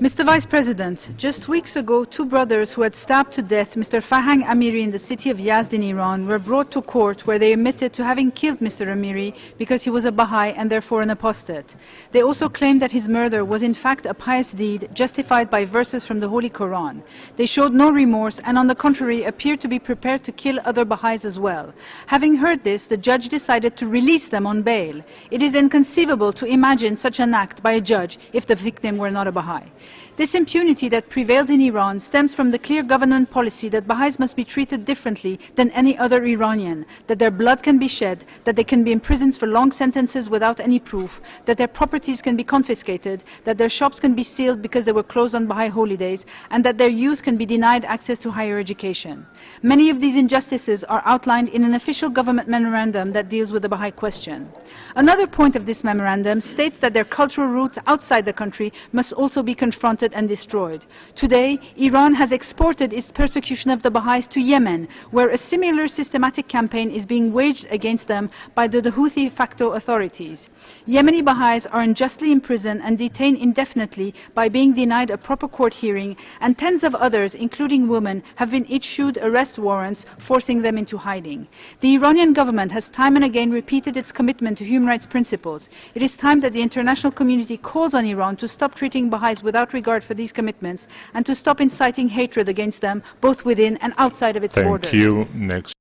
Mr. Vice President, just weeks ago, two brothers who had stabbed to death Mr. Farhang Amiri in the city of Yazd in Iran were brought to court where they admitted to having killed Mr. Amiri because he was a Baha'i and therefore an apostate. They also claimed that his murder was in fact a pious deed justified by verses from the Holy Quran. They showed no remorse and on the contrary appeared to be prepared to kill other Baha'is as well. Having heard this, the judge decided to release them on bail. It is inconceivable to imagine such an act by a judge if the victim were not a Baha'i. This impunity that prevails in Iran stems from the clear government policy that Baha'is must be treated differently than any other Iranian, that their blood can be shed, that they can be imprisoned for long sentences without any proof, that their properties can be confiscated, that their shops can be sealed because they were closed on Baha'i holidays, and that their youth can be denied access to higher education. Many of these injustices are outlined in an official government memorandum that deals with the Baha'i question. Another point of this memorandum states that their cultural roots outside the country must also be confronted and destroyed. Today, Iran has exported its persecution of the Baha'is to Yemen, where a similar systematic campaign is being waged against them by the Houthi facto authorities. Yemeni Baha'is are unjustly imprisoned and detained indefinitely by being denied a proper court hearing, and tens of others, including women, have been issued arrest warrants, forcing them into hiding. The Iranian government has time and again repeated its commitment to human rights principles. It is time that the international community calls on Iran to stop treating Baha'is without regard for these commitments and to stop inciting hatred against them both within and outside of its Thank borders. you. Next.